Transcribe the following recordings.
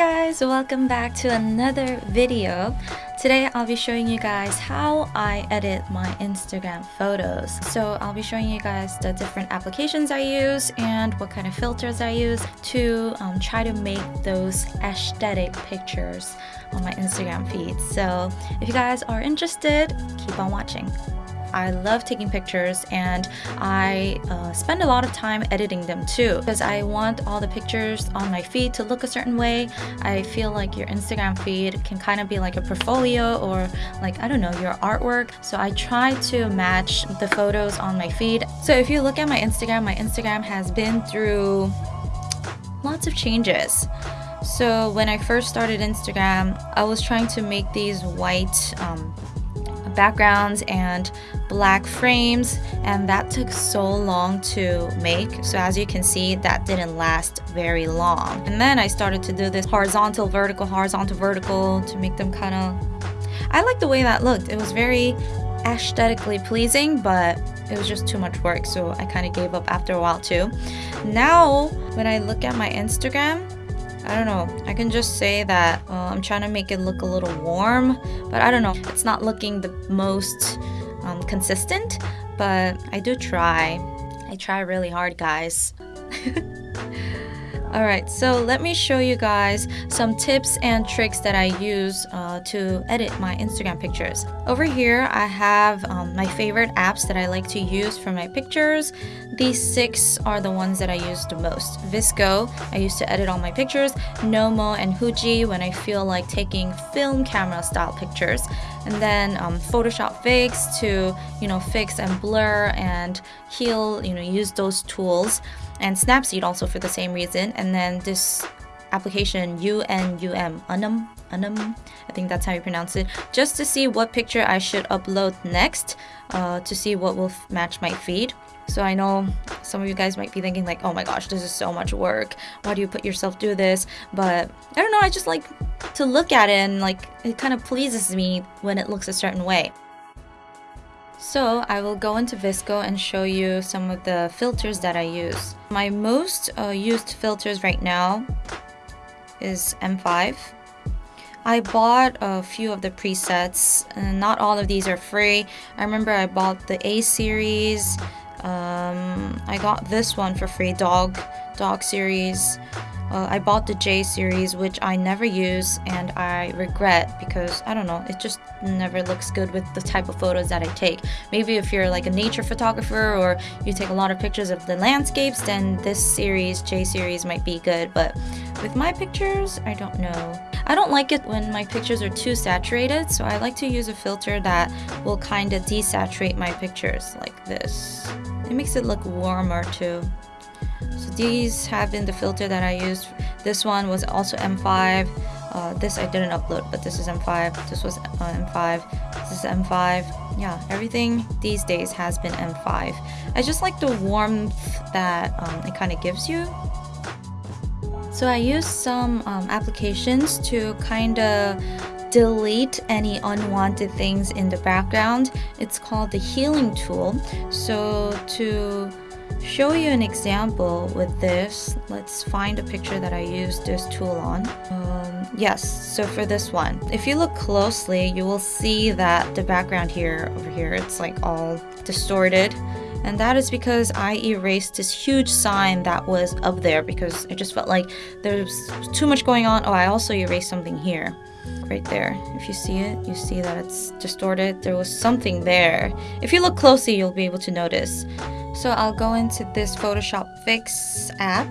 guys, welcome back to another video. Today I'll be showing you guys how I edit my Instagram photos. So I'll be showing you guys the different applications I use and what kind of filters I use to um, try to make those aesthetic pictures on my Instagram feed. So if you guys are interested, keep on watching. I love taking pictures and I uh, spend a lot of time editing them too because I want all the pictures on my feed to look a certain way. I feel like your Instagram feed can kind of be like a portfolio or like, I don't know, your artwork. So I try to match the photos on my feed. So if you look at my Instagram, my Instagram has been through lots of changes. So when I first started Instagram, I was trying to make these white um, backgrounds and black frames and that took so long to make. So as you can see that didn't last very long. And then I started to do this horizontal vertical horizontal vertical to make them kind of I like the way that looked. It was very aesthetically pleasing but it was just too much work so I kind of gave up after a while too. Now when I look at my Instagram I don't know. I can just say that uh, I'm trying to make it look a little warm, but I don't know. It's not looking the most um, consistent, but I do try. I try really hard, guys. Alright, so let me show you guys some tips and tricks that I use uh, to edit my Instagram pictures. Over here, I have um, my favorite apps that I like to use for my pictures. These six are the ones that I use the most. VSCO, I use to edit all my pictures. Nomo and Huji when I feel like taking film camera style pictures. And then um, Photoshop Fix to, you know, fix and blur and heal, you know, use those tools and Snapseed also for the same reason. And then this application UNUM, Unum, Unum, I think that's how you pronounce it, just to see what picture I should upload next uh, to see what will match my feed. So I know some of you guys might be thinking like, oh my gosh, this is so much work. Why do you put yourself through this? But I don't know, I just like to look at it and like it kind of pleases me when it looks a certain way. So I will go into VSCO and show you some of the filters that I use. My most uh, used filters right now is M5. I bought a few of the presets and not all of these are free. I remember I bought the A series. Um, I got this one for free, dog, dog series. Uh, I bought the J series, which I never use and I regret because I don't know, it just never looks good with the type of photos that I take. Maybe if you're like a nature photographer or you take a lot of pictures of the landscapes, then this series, J series, might be good. But with my pictures, I don't know. I don't like it when my pictures are too saturated, so I like to use a filter that will kind of desaturate my pictures like this. It makes it look warmer too. These have been the filter that I used. This one was also M5. Uh, this I didn't upload, but this is M5. This was uh, M5. This is M5. Yeah, everything these days has been M5. I just like the warmth that um, it kind of gives you. So I used some um, applications to kind of delete any unwanted things in the background. It's called the healing tool. So to show you an example with this, let's find a picture that I used this tool on. Um, yes, so for this one, if you look closely, you will see that the background here, over here, it's like all distorted. And that is because I erased this huge sign that was up there because I just felt like there's too much going on. Oh, I also erased something here right there. If you see it, you see that it's distorted. There was something there. If you look closely, you'll be able to notice. So I'll go into this Photoshop Fix app.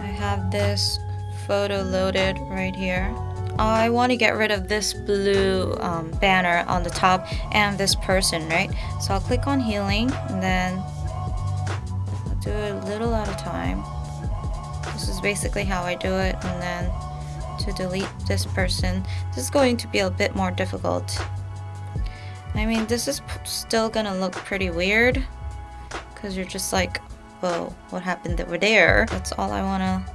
I have this photo loaded right here. I want to get rid of this blue um, banner on the top and this person, right? So I'll click on healing and then I'll do it a little at a time. This is basically how I do it and then to delete this person. This is going to be a bit more difficult. I mean, this is still gonna look pretty weird because you're just like, whoa, what happened over there? That's all I want to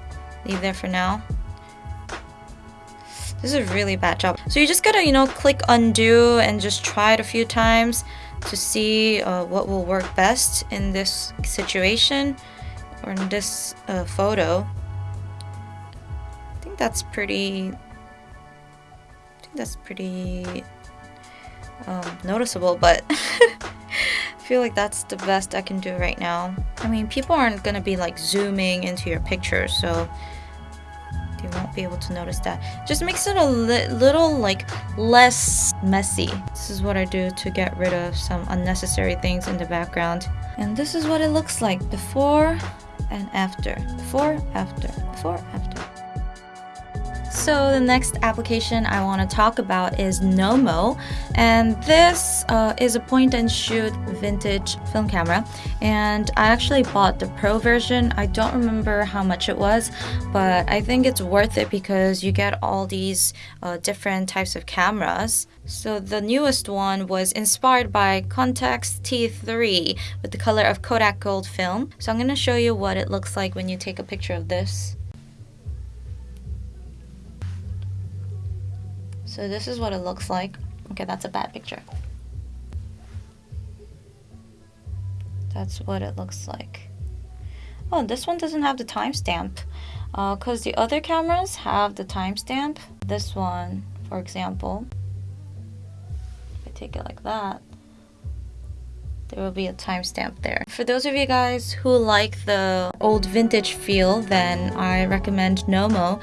leave there for now. This is a really bad job. So you just gotta, you know, click undo and just try it a few times to see uh, what will work best in this situation or in this uh, photo that's pretty I think that's pretty um, noticeable but I feel like that's the best I can do right now. I mean people aren't gonna be like zooming into your pictures so they won't be able to notice that. Just makes it a li little like less messy. This is what I do to get rid of some unnecessary things in the background. And this is what it looks like before and after. Before after. Before after so the next application I want to talk about is Nomo and this uh, is a point and shoot vintage film camera and I actually bought the pro version. I don't remember how much it was but I think it's worth it because you get all these uh, different types of cameras. So the newest one was inspired by Contax T3 with the color of Kodak Gold film. So I'm going to show you what it looks like when you take a picture of this. So this is what it looks like. Okay, that's a bad picture. That's what it looks like. Oh, this one doesn't have the timestamp because uh, the other cameras have the timestamp. This one, for example, if I take it like that, there will be a timestamp there. For those of you guys who like the old vintage feel, then I recommend Nomo.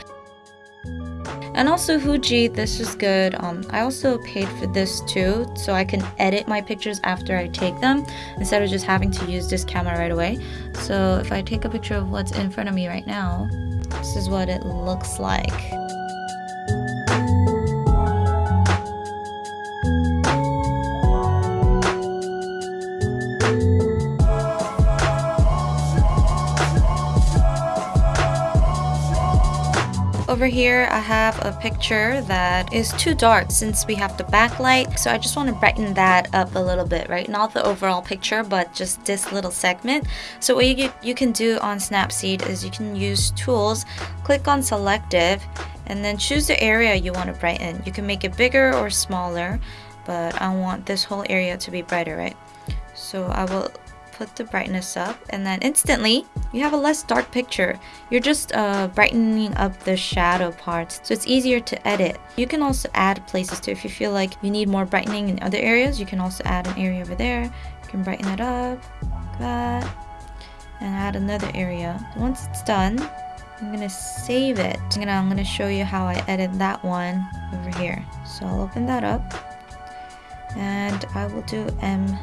And also Huji, this is good. Um, I also paid for this too, so I can edit my pictures after I take them instead of just having to use this camera right away. So if I take a picture of what's in front of me right now, this is what it looks like. Here, I have a picture that is too dark since we have the backlight. So I just want to brighten that up a little bit, right? Not the overall picture, but just this little segment. So what you, you can do on Snapseed is you can use tools, click on selective, and then choose the area you want to brighten. You can make it bigger or smaller, but I want this whole area to be brighter, right? So I will put the brightness up and then instantly you have a less dark picture. You're just uh, brightening up the shadow parts so it's easier to edit. You can also add places too if you feel like you need more brightening in other areas you can also add an area over there. You can brighten it up like that and add another area. Once it's done I'm gonna save it. I'm gonna, I'm gonna show you how I edit that one over here. So I'll open that up and I will do M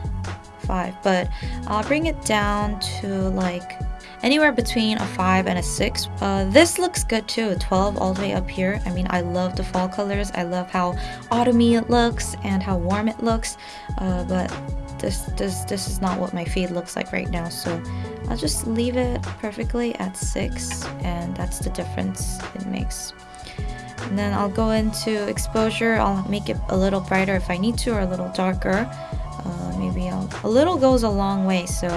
5 but I'll bring it down to like anywhere between a 5 and a 6 uh, this looks good too 12 all the way up here. I mean I love the fall colors. I love how autumny it looks and how warm it looks. Uh, but this this this is not what my feed looks like right now. So I'll just leave it perfectly at 6 and that's the difference it makes. And then I'll go into exposure. I'll make it a little brighter if I need to or a little darker. Uh, maybe I'll, a little goes a long way so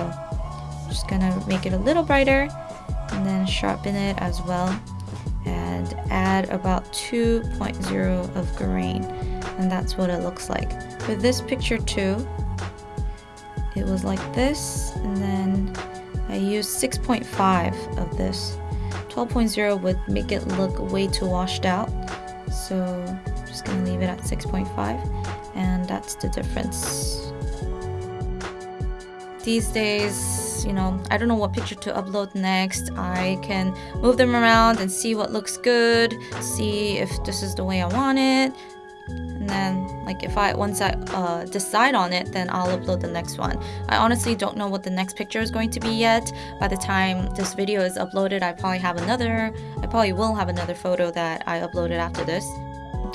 just gonna make it a little brighter and then sharpen it as well and add about 2.0 of grain. And that's what it looks like. With this picture too it was like this and then I used 6.5 of this. 12.0 would make it look way too washed out. So I'm just gonna leave it at 6.5 and that's the difference. These days, you know, I don't know what picture to upload next. I can move them around and see what looks good, see if this is the way I want it. And then, like, if I once I uh, decide on it, then I'll upload the next one. I honestly don't know what the next picture is going to be yet. By the time this video is uploaded, I probably have another, I probably will have another photo that I uploaded after this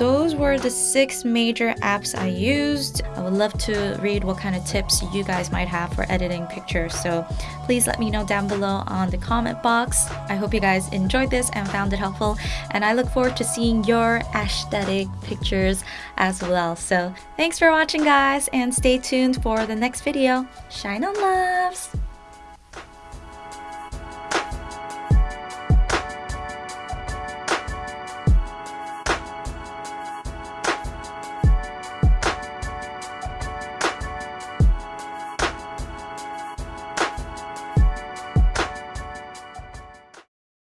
those were the six major apps I used. I would love to read what kind of tips you guys might have for editing pictures. So please let me know down below on the comment box. I hope you guys enjoyed this and found it helpful. And I look forward to seeing your aesthetic pictures as well. So thanks for watching guys and stay tuned for the next video. Shine on loves!